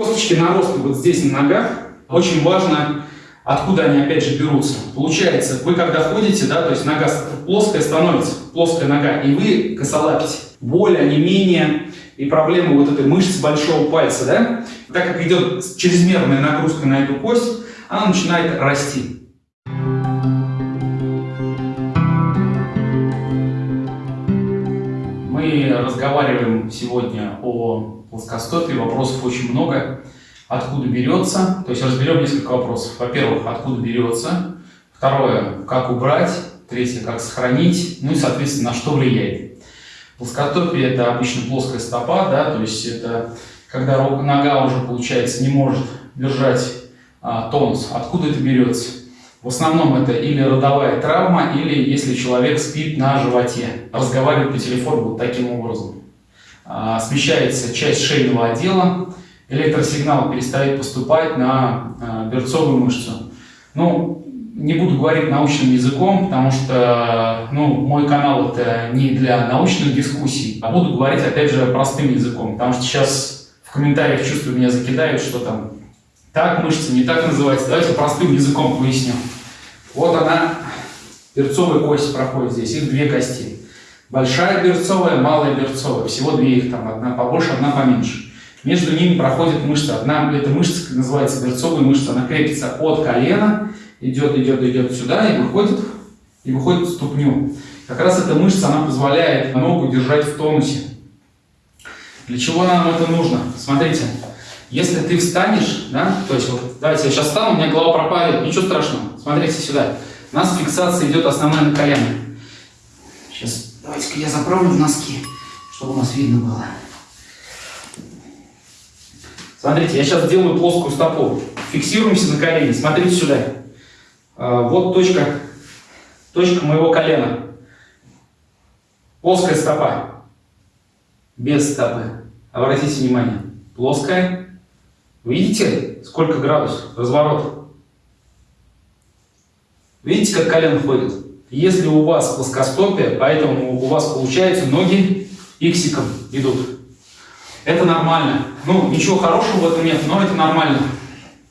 Косточки наросты вот здесь на ногах. Очень важно, откуда они опять же берутся. Получается, вы когда ходите, да, то есть нога плоская становится, плоская нога, и вы косолапите. Боль, не менее и проблема вот этой мышцы большого пальца, да, так как идет чрезмерная нагрузка на эту кость, она начинает расти. Мы разговариваем сегодня о плоскостопии, вопросов очень много. Откуда берется, то есть разберем несколько вопросов. Во-первых, откуда берется, второе, как убрать, третье, как сохранить, ну и, соответственно, на что влияет. Плоскостопие – это обычно плоская стопа, да, то есть это когда нога уже, получается, не может держать а, тонус. Откуда это берется? В основном это или родовая травма, или если человек спит на животе, разговаривает по телефону вот таким образом. А, смещается часть шейного отдела, электросигнал перестает поступать на а, берцовую мышцу. Ну, не буду говорить научным языком, потому что ну, мой канал это не для научных дискуссий, а буду говорить опять же простым языком, потому что сейчас в комментариях чувствую меня закидают, что там так мышца, не так называется. Давайте простым языком поясню. Вот она, берцовая кость проходит здесь, их две кости. Большая берцовая, малая берцовая, всего две их там, одна побольше, одна поменьше. Между ними проходит мышца. Одна, эта мышца называется берцовая мышца, она крепится от колена, идет, идет, идет сюда и выходит, и выходит в ступню. Как раз эта мышца, она позволяет ногу держать в тонусе. Для чего нам это нужно? Смотрите, если ты встанешь, да, то есть вот, давайте я сейчас встану, у меня голова пропадет, ничего страшного. Смотрите сюда. У нас фиксация идет основная на колено. Сейчас, давайте-ка я заправлю носки, чтобы у нас видно было. Смотрите, я сейчас делаю плоскую стопу. Фиксируемся на колене. Смотрите сюда. А, вот точка, точка моего колена. Плоская стопа. Без стопы. Обратите внимание. Плоская, Видите, сколько градусов? Разворот. Видите, как колено ходит? Если у вас плоскостопие, поэтому у вас получается ноги иксиком идут. Это нормально. Ну, ничего хорошего в этом нет, но это нормально.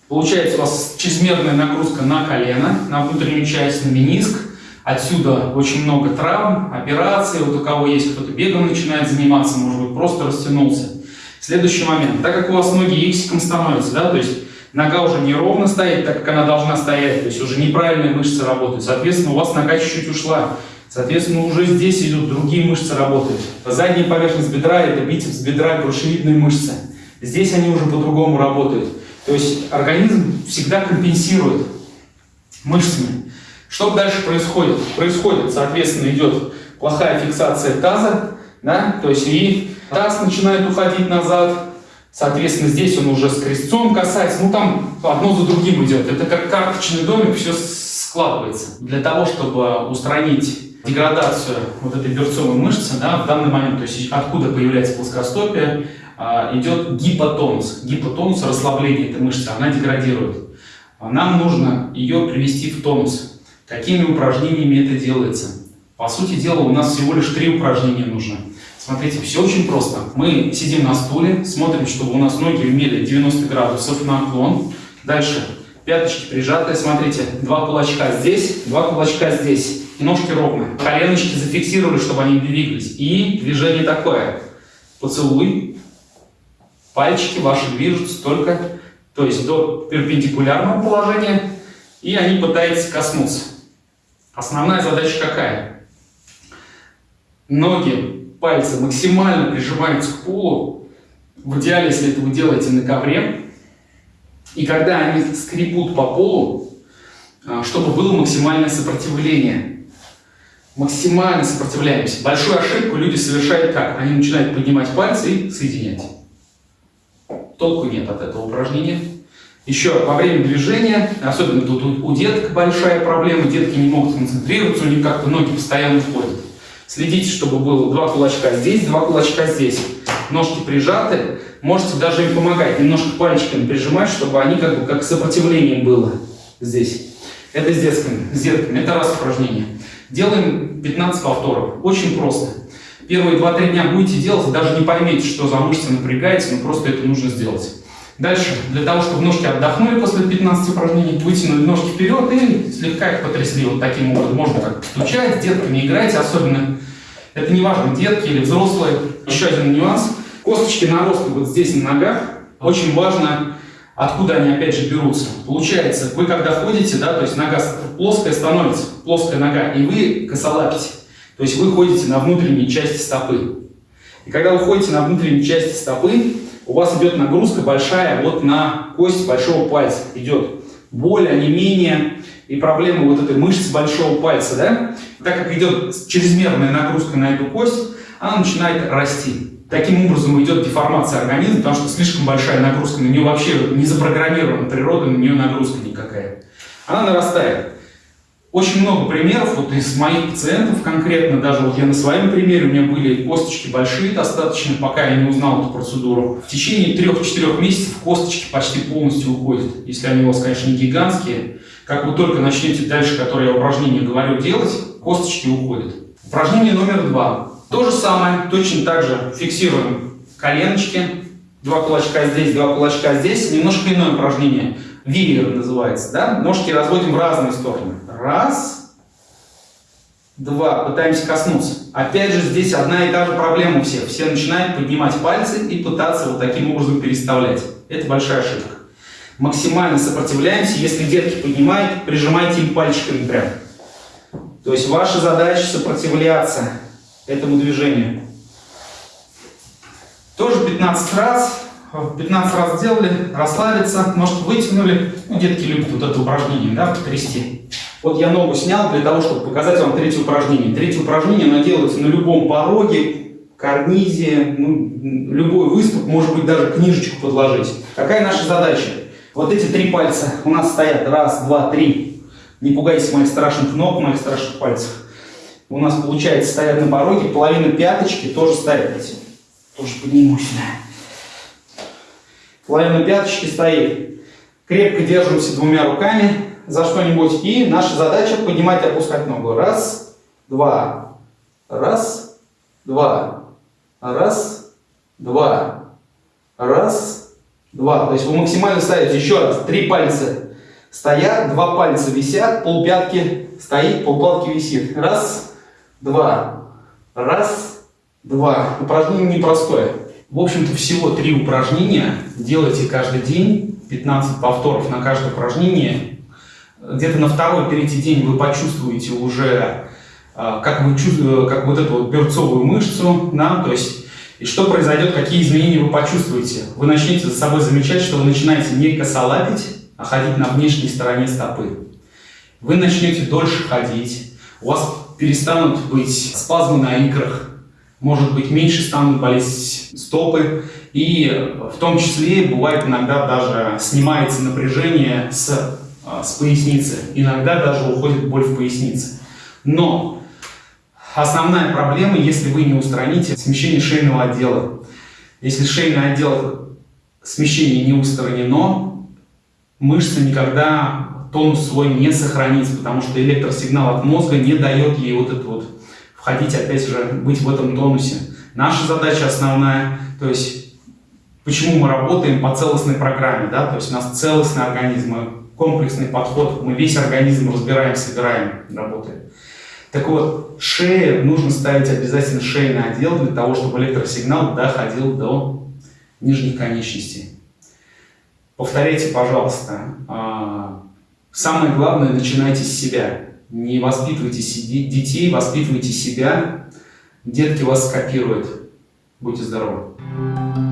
Получается у вас чрезмерная нагрузка на колено, на внутреннюю часть, на мениск. Отсюда очень много травм, операций. Вот у кого есть кто-то бегом начинает заниматься, может быть, просто растянулся. Следующий момент. Так как у вас ноги иксиком становятся, да, то есть нога уже не ровно стоит, так как она должна стоять, то есть уже неправильные мышцы работают, соответственно, у вас нога чуть-чуть ушла. Соответственно, уже здесь идут другие мышцы работают. Задняя поверхность бедра – это бицепс бедра, грушевидные мышцы. Здесь они уже по-другому работают. То есть организм всегда компенсирует мышцами. Что дальше происходит? Происходит, соответственно, идет плохая фиксация таза, да, то есть и таз начинает уходить назад, соответственно, здесь он уже с крестцом касается, ну там одно за другим идет. Это как карточный домик, все складывается. Для того, чтобы устранить деградацию вот этой берцовой мышцы, да, в данный момент, то есть откуда появляется плоскостопие, а, идет гипотонус. Гипотонус, расслабление этой мышцы, она деградирует. Нам нужно ее привести в тонус. Какими упражнениями это делается? По сути дела, у нас всего лишь три упражнения нужно. Смотрите, все очень просто. Мы сидим на стуле, смотрим, чтобы у нас ноги имели 90 градусов наклон. Дальше пяточки прижатые, смотрите, два кулачка здесь, два кулачка здесь. И ножки ровные. Коленочки зафиксировали, чтобы они двигались. И движение такое. Поцелуй. Пальчики ваши движутся только, то есть до перпендикулярного положения. И они пытаются коснуться. Основная задача какая? Ноги пальцы максимально прижимаются к полу, в идеале, если это вы делаете на ковре, и когда они скребут по полу, а, чтобы было максимальное сопротивление. Максимально сопротивляемся. Большую ошибку люди совершают как? Они начинают поднимать пальцы и соединять. Толку нет от этого упражнения. Еще во время движения, особенно тут у деток большая проблема, детки не могут концентрироваться, у них как-то ноги постоянно входят. Следите, чтобы было два кулачка здесь, два кулачка здесь. Ножки прижаты. Можете даже им помогать, немножко пальчиками прижимать, чтобы они как бы как сопротивлением было здесь. Это с детками. С детками. Это раз упражнение. Делаем 15 повторов. Очень просто. Первые 2-3 дня будете делать, даже не поймете, что за мышца напрягается, но просто это нужно сделать. Дальше, для того, чтобы ножки отдохнули после 15 упражнений, вытянули ножки вперед и слегка их потрясли. Вот таким образом. Можно как стучать, с детками играйте особенно. Это не важно, детки или взрослые. Еще один нюанс. Косточки наросты вот здесь на ногах. Очень важно, откуда они опять же берутся. Получается, вы когда ходите, да, то есть нога плоская становится, плоская нога, и вы косолапите. То есть вы ходите на внутренней части стопы. И когда вы ходите на внутренней части стопы, у вас идет нагрузка большая вот на кость большого пальца. Идет боль, не менее и проблема вот этой мышцы большого пальца, да? Так как идет чрезмерная нагрузка на эту кость, она начинает расти. Таким образом идет деформация организма, потому что слишком большая нагрузка, на нее вообще не запрограммирована природа, на нее нагрузка никакая. Она нарастает. Очень много примеров вот из моих пациентов конкретно, даже вот я на своем примере, у меня были косточки большие достаточно, пока я не узнал эту процедуру. В течение 3-4 месяцев косточки почти полностью уходят, если они у вас, конечно, не гигантские. Как вы только начнете дальше, которые я упражнения говорю, делать, косточки уходят. Упражнение номер два. То же самое, точно так же фиксируем коленочки, два кулачка здесь, два кулачка здесь, немножко иное упражнение. Вивер называется, да? Ножки разводим в разные стороны. Раз, два, пытаемся коснуться. Опять же, здесь одна и та же проблема у всех. Все начинают поднимать пальцы и пытаться вот таким образом переставлять. Это большая ошибка. Максимально сопротивляемся. Если детки поднимают, прижимайте им пальчиками прям. То есть ваша задача сопротивляться этому движению. Тоже 15 раз. 15 раз сделали, расслабиться, может вытянули. Ну, детки любят вот это упражнение, да, потрясти. Вот я ногу снял для того, чтобы показать вам третье упражнение. Третье упражнение, оно делается на любом пороге, карнизе, ну, любой выступ, может быть, даже книжечку подложить. Какая наша задача? Вот эти три пальца у нас стоят. Раз, два, три. Не пугайтесь моих страшных ног, моих страшных пальцев. У нас, получается, стоят на пороге. Половина пяточки тоже стоит. Тоже подниму сюда. Половина пяточки стоит. Крепко держимся двумя руками за что-нибудь. И наша задача поднимать и опускать ногу. Раз, два, раз, два, раз, два, раз, два. То есть вы максимально ставите еще раз. Три пальца стоят, два пальца висят, полпятки стоит, полпятки висит. Раз, два, раз, два. Упражнение непростое. В общем-то, всего три упражнения. Делайте каждый день, 15 повторов на каждое упражнение где-то на второй, третий день вы почувствуете уже, а, как, вы чувствуете, как вот эту вот берцовую мышцу, да, то есть, и что произойдет, какие изменения вы почувствуете. Вы начнете за собой замечать, что вы начинаете не косолапить, а ходить на внешней стороне стопы. Вы начнете дольше ходить, у вас перестанут быть спазмы на икрах, может быть, меньше станут болеть стопы, и в том числе бывает иногда даже снимается напряжение с с поясницы. Иногда даже уходит боль в пояснице. Но основная проблема, если вы не устраните смещение шейного отдела. Если шейный отдел смещение не устранено, мышца никогда тонус свой не сохранится, потому что электросигнал от мозга не дает ей вот это вот входить, опять же, быть в этом тонусе. Наша задача основная, то есть почему мы работаем по целостной программе, да, то есть у нас целостный организм, комплексный подход, мы весь организм разбираем, собираем, работаем. Так вот, шея, нужно ставить обязательно шейный отдел для того, чтобы электросигнал доходил до нижних конечностей. Повторяйте, пожалуйста. А, самое главное, начинайте с себя. Не воспитывайте детей, воспитывайте себя. Детки вас скопируют. Будьте здоровы.